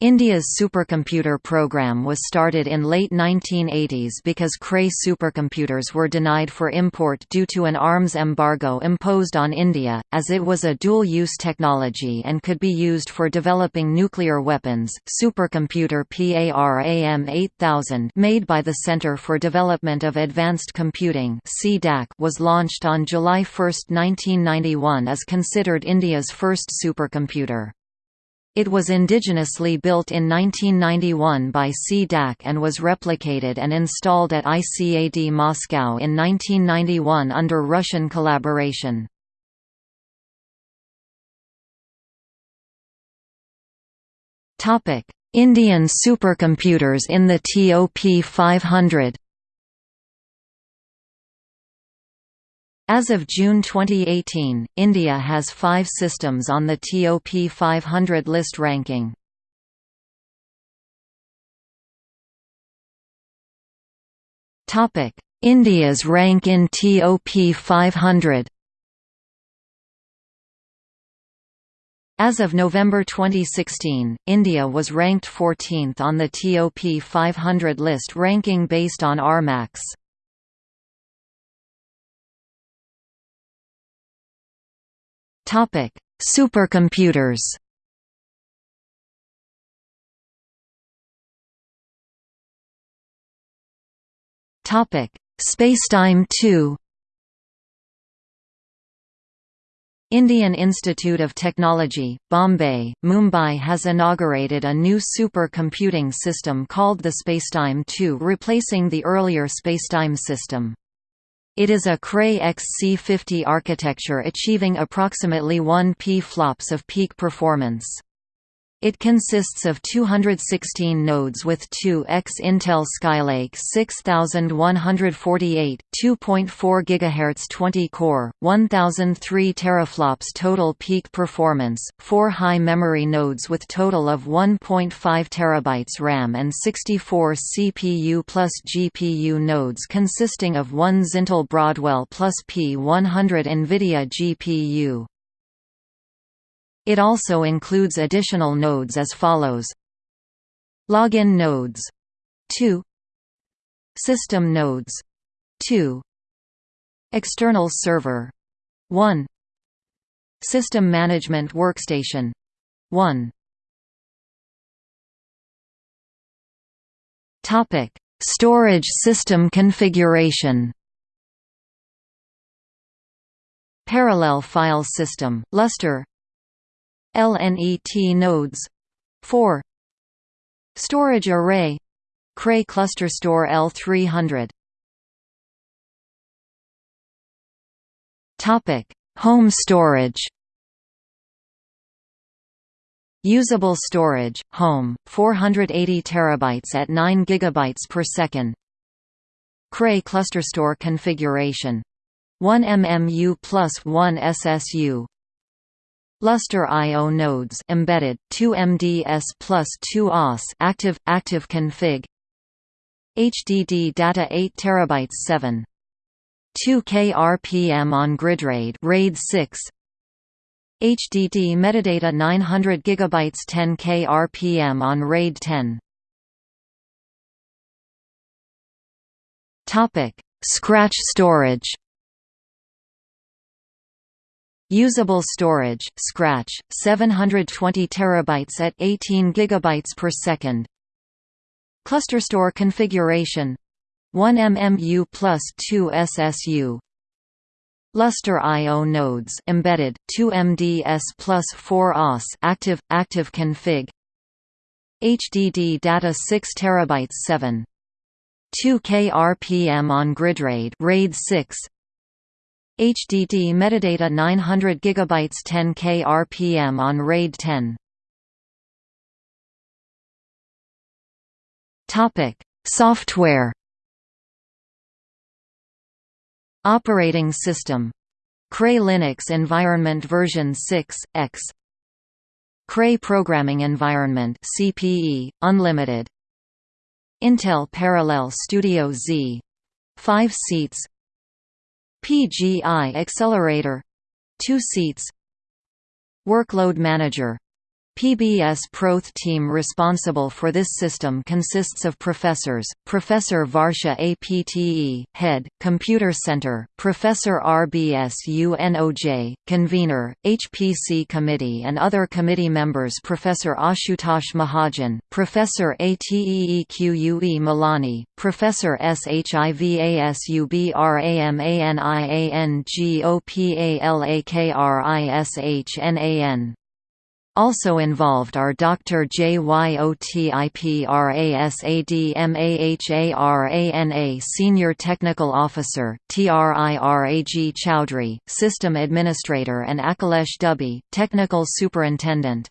India's supercomputer program was started in late 1980s because Cray supercomputers were denied for import due to an arms embargo imposed on India, as it was a dual-use technology and could be used for developing nuclear weapons. Supercomputer PARAM 8000, made by the Centre for Development of Advanced Computing was launched on July 1, 1991 as considered India's first supercomputer. It was indigenously built in 1991 by CDAC and was replicated and installed at ICAD Moscow in 1991 under Russian collaboration. Indian supercomputers in the TOP 500 As of June 2018, India has five systems on the TOP 500 list ranking. India's rank in TOP 500 As of November 2016, India was ranked 14th on the TOP 500 list ranking based on RMAX. Topic: Supercomputers. Topic: Spacetime 2. Indian Institute of Technology, Bombay, Mumbai has inaugurated a new super-computing system called the Spacetime 2 replacing the earlier Spacetime system. It is a Cray XC50 architecture achieving approximately 1 p-flops of peak performance. It consists of 216 nodes with 2x Intel Skylake 6148, 2.4 GHz 20-core, 1003 teraflops total peak performance, 4 high memory nodes with total of 1.5 terabytes RAM and 64 CPU plus GPU nodes consisting of one Zintel Broadwell plus P100 NVIDIA GPU. It also includes additional nodes as follows. Login nodes. 2 System nodes. 2 External server. 1 System Management Workstation. 1 Topic. Storage system configuration. Parallel file system, Lustre LNET nodes. 4 Storage array. Cray ClusterStor L300 Topic. Home storage. Usable storage, home, 480 terabytes at 9 gigabytes per second. Cray ClusterStor configuration. 1 MMU plus 1 SSU Lustre I/O nodes embedded 2 MDS plus 2 OS active active config. HDD data 8 terabytes 7 2 KRPM on grid RAID RAID 6 HDD metadata 900 GB 10 KRPM on RAID 10 Topic Scratch storage Usable storage, Scratch, 720 terabytes at 18 gigabytes per second. ClusterStor configuration 1 MMU plus 2 SSU. Lustre I/O nodes embedded 2 MDS plus 4 OS active active config. HDD data 6 terabytes 7. 2 KRPM on grid RAID RAID 6 HDD metadata 900 GB 10 K RPM on RAID 10. Topic: Software. Operating system. Cray Linux Environment version 6 X. Cray Programming Environment CPE Unlimited. Intel Parallel Studio Z 5 seats PGI Accelerator 2 seats Workload Manager PBS Proth team responsible for this system consists of professors, Professor Varsha Apte, Head, Computer Center, Professor RBS UNOJ, Convener, HPC Committee and other committee members Professor Ashutosh Mahajan, Professor Ateeque Malani, Professor Shivasubramaniangopalakrishanan. Also involved are Dr. Jyotiprasadmaharana Senior Technical Officer, Trirag Chowdhury, System Administrator and Akhilesh Dubey, Technical Superintendent.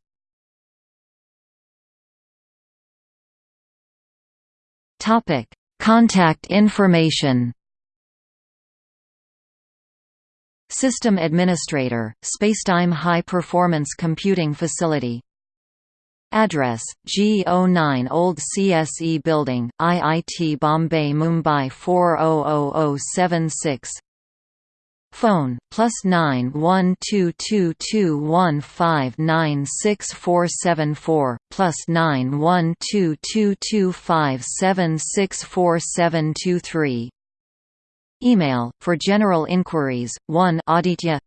Contact information System Administrator, Spacetime High Performance Computing Facility. Address, G09 Old CSE Building, IIT Bombay Mumbai 400076 Phone, plus 9 1 2 2 2 1 5 9 6 4 7 4, plus 9 Email, for general inquiries, 1 Aditya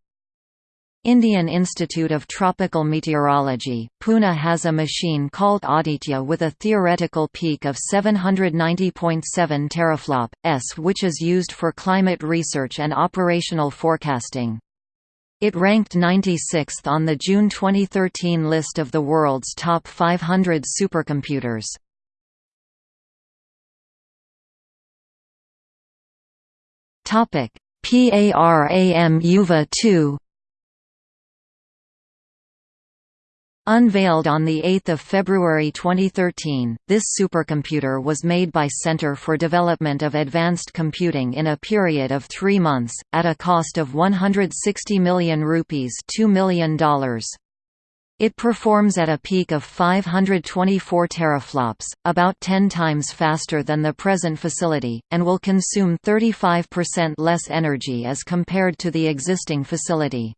Indian Institute of Tropical Meteorology, Pune has a machine called Aditya with a theoretical peak of 790.7 teraflop, s which is used for climate research and operational forecasting. It ranked 96th on the June 2013 list of the world's top 500 supercomputers. Topic: PARAM Yuva 2 Unveiled on 8 February 2013, this supercomputer was made by Center for Development of Advanced Computing in a period of three months, at a cost of 160 million rupees $2 million. It performs at a peak of 524 teraflops, about 10 times faster than the present facility, and will consume 35% less energy as compared to the existing facility.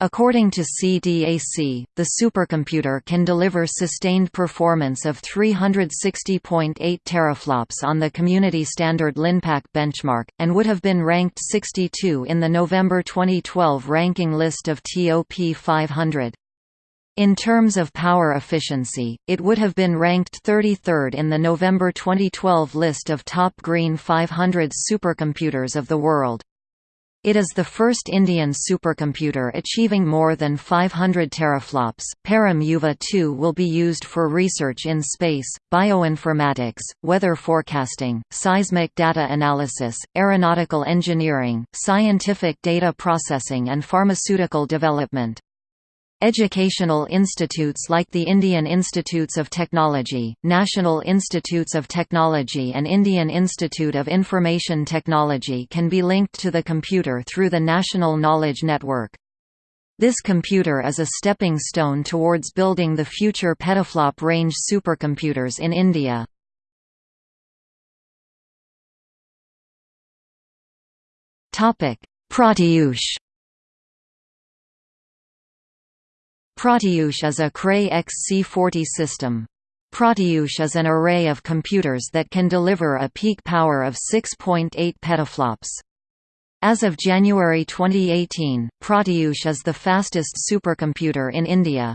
According to CDAC, the supercomputer can deliver sustained performance of 360.8 teraflops on the community standard LINPACK benchmark, and would have been ranked 62 in the November 2012 ranking list of TOP 500. In terms of power efficiency, it would have been ranked 33rd in the November 2012 list of top Green 500 supercomputers of the world. It is the first Indian supercomputer achieving more than 500 teraflops. Param Yuva 2 will be used for research in space, bioinformatics, weather forecasting, seismic data analysis, aeronautical engineering, scientific data processing and pharmaceutical development. Educational institutes like the Indian Institutes of Technology, National Institutes of Technology and Indian Institute of Information Technology can be linked to the computer through the National Knowledge Network. This computer is a stepping stone towards building the future petaflop range supercomputers in India. Pratyush Pratyush is a Cray XC40 system. Pratyush is an array of computers that can deliver a peak power of 6.8 petaflops. As of January 2018, Pratyush is the fastest supercomputer in India.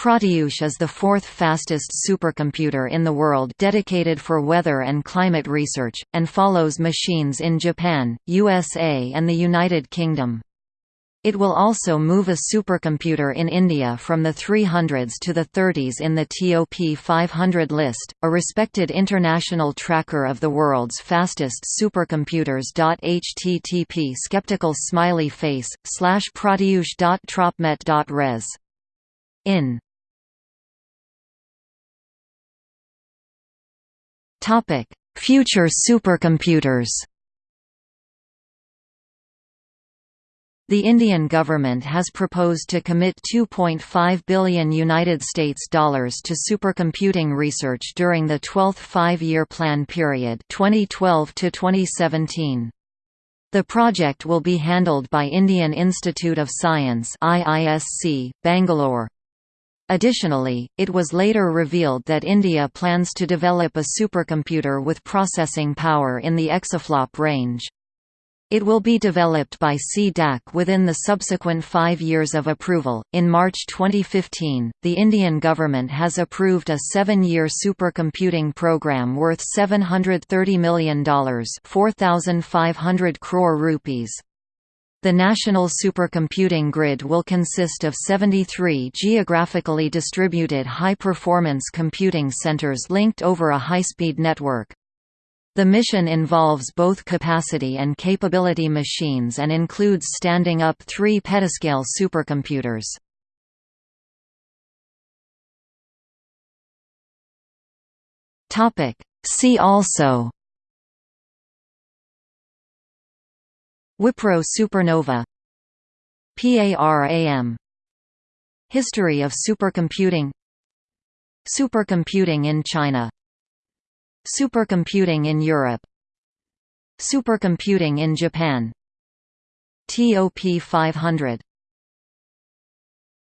Pratyush is the fourth fastest supercomputer in the world dedicated for weather and climate research, and follows machines in Japan, USA and the United Kingdom. It will also move a supercomputer in India from the 300s to the 30s in the TOP 500 list, a respected international tracker of the world's fastest supercomputers. http skeptical smiley face slash pratyush.tropmet.res. In Future supercomputers. The Indian government has proposed to commit 2.5 billion United States dollars to supercomputing research during the 12th five-year plan period 2012 to 2017. The project will be handled by Indian Institute of Science IISc, Bangalore. Additionally, it was later revealed that India plans to develop a supercomputer with processing power in the exaflop range. It will be developed by C-DAC within the subsequent five years of approval. In March 2015, the Indian government has approved a seven-year supercomputing program worth $730 million, 4,500 crore rupees. The national supercomputing grid will consist of 73 geographically distributed high-performance computing centers linked over a high-speed network. The mission involves both capacity and capability machines and includes standing up three petascale supercomputers. See also Wipro supernova PARAM History of supercomputing Supercomputing in China Supercomputing in Europe. Supercomputing in Japan. TOP 500